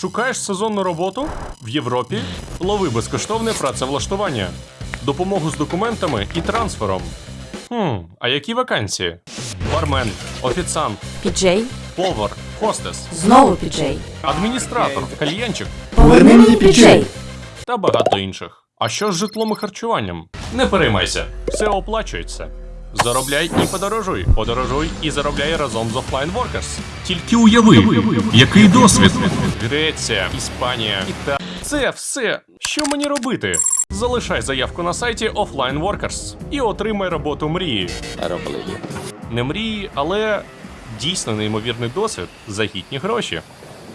Шукаєш сезонну роботу в Європі? Лови безкоштовне працевлаштування, допомогу з документами і трансфером. Хм, а які вакансії? Бармен, офіціант, Піджей, повар, хостес, знову піджей. адміністратор, кальянчик Поверни мені піджей. та багато інших. А що з житлом і харчуванням? Не переймайся, все оплачується. Заробляй і подорожуй. Подорожуй і заробляй разом з Offline Workers. Тільки уяви, який досвід. Греція, Іспанія, Італія. Це все. Що мені робити? Залишай заявку на сайті Offline Workers і отримай роботу мрії. You. Не мрії, але дійсно неймовірний досвід за гідні гроші.